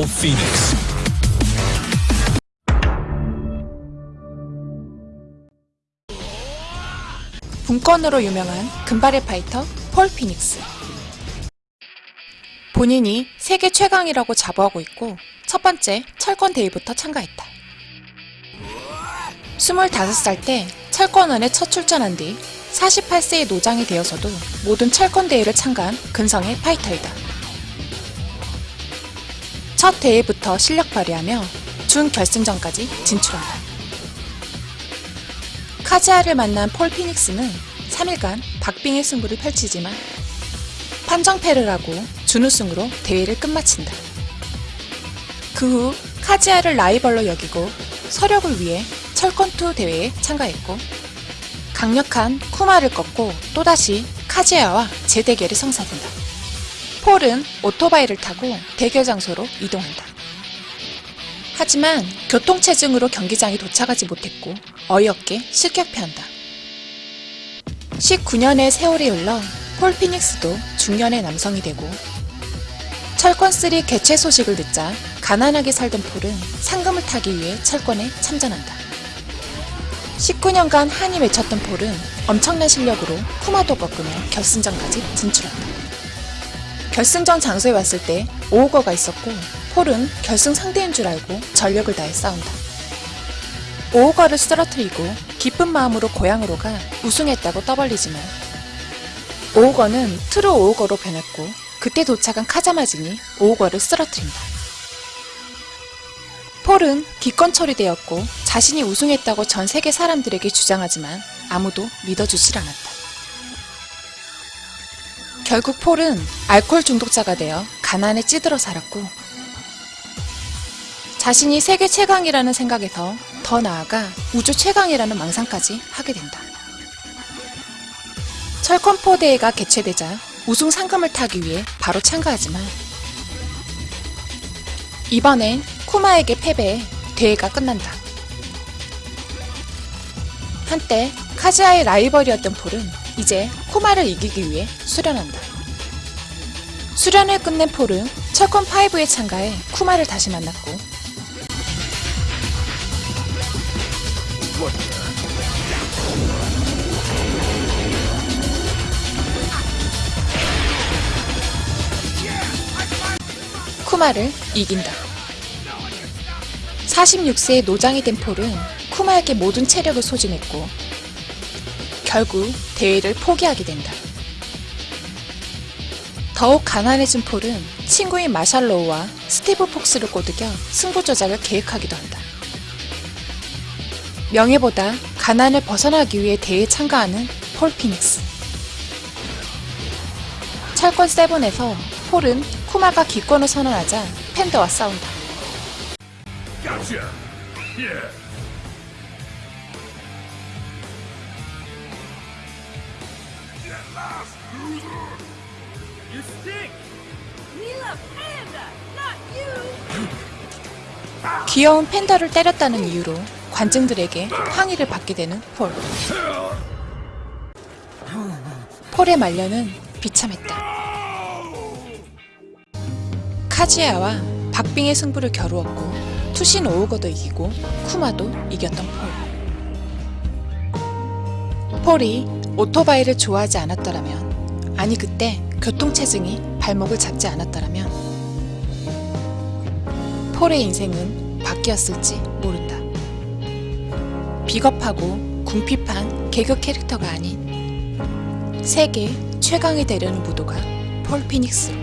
Paul Phoenix. 분권으로 유명한 금발의 파이터 폴 피닉스. 본인이 세계 최강이라고 자부하고 있고 첫 번째 철권 대회부터 참가했다. 25살 때 철권원에 첫 출전한 뒤 48세의 노장이 되어서도 모든 철권 대회를 참가한 근성의 파이터이다. 첫 대회부터 실력 발휘하며 준결승전까지 진출한다. 카지아를 만난 폴 피닉스는 3일간 박빙의 승부를 펼치지만 판정패를 하고 준우승으로 대회를 끝마친다. 그 후 카지아를 라이벌로 여기고 서력을 위해 철권2 대회에 참가했고 강력한 쿠마를 꺾고 또다시 카지아와 재대결이 성사된다. 폴은 오토바이를 타고 대결 장소로 이동한다. 하지만 교통체증으로 경기장에 도착하지 못했고 어이없게 실격패한다. 19년의 세월이 흘러 폴 피닉스도 중년의 남성이 되고 철권3 개최 소식을 듣자 가난하게 살던 폴은 상금을 타기 위해 철권에 참전한다. 19년간 한이 맺혔던 폴은 엄청난 실력으로 쿠마도 꺾으며 결승전까지 진출한다. 결승전 장소에 왔을 때 오우거가 있었고 폴은 결승 상대인 줄 알고 전력을 다해 싸운다. 오우거를 쓰러뜨리고 기쁜 마음으로 고향으로 가 우승했다고 떠벌리지만 오우거는 트루 오우거로 변했고 그때 도착한 카자마진이 오우거를 쓰러뜨린다. 폴은 기권 처리되었고 자신이 우승했다고 전 세계 사람들에게 주장하지만 아무도 믿어주질 않았다. 결국 폴은 알코올 중독자가 되어 가난에 찌들어 살았고 자신이 세계 최강이라는 생각에서 더 나아가 우주 최강이라는 망상까지 하게 된다. 철권포 대회가 개최되자 우승 상금을 타기 위해 바로 참가하지만 이번엔 쿠마에게 패배해 대회가 끝난다. 한때 카즈아의 라이벌이었던 폴은 이제 쿠마를 이기기 위해 수련한다. 수련을 끝낸 폴은 철권5에 참가해 쿠마를 다시 만났고 쿠마를 이긴다. 46세의 노장이 된 폴은 쿠마에게 모든 체력을 소진했고 결국 대회를 포기하게 된다. 더욱 가난해진 폴은 친구인 마샬로우와 스티브 폭스를 꼬드겨 승부 조작을 계획하기도 한다. 명예보다 가난을 벗어나기 위해 대회에 참가하는 폴 피닉스. 철권 세븐에서 폴은 쿠마가 기권을 선언하자 팬더와 싸운다. Gotcha. Yeah. You stink! Love panda, not you! 귀여운 팬더를 때렸다는 이유로 관중들에게 항의를 받게 되는 폴. 폴의 말년은 비참했다. 카지야와 박빙의 승부를 겨루었고 투신 오우거도 이기고 쿠마도 이겼던 폴. 폴이 오토바이를 좋아하지 않았더라면 아니 그때 교통체증이 발목을 잡지 않았더라면 폴의 인생은 바뀌었을지 모른다. 비겁하고 궁핍한 개그 캐릭터가 아닌 세계 최강이 되려는 무도가 폴 피닉스로